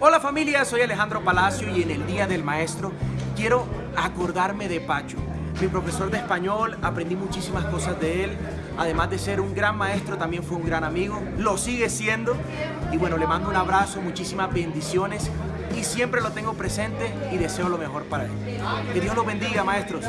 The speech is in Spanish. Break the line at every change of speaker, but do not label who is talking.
Hola familia, soy Alejandro Palacio y en el Día del Maestro quiero acordarme de Pacho. Mi profesor de español, aprendí muchísimas cosas de él. Además de ser un gran maestro, también fue un gran amigo. Lo sigue siendo. Y bueno, le mando un abrazo, muchísimas bendiciones. Y siempre lo tengo presente y deseo lo mejor para él. Que Dios los bendiga, maestros.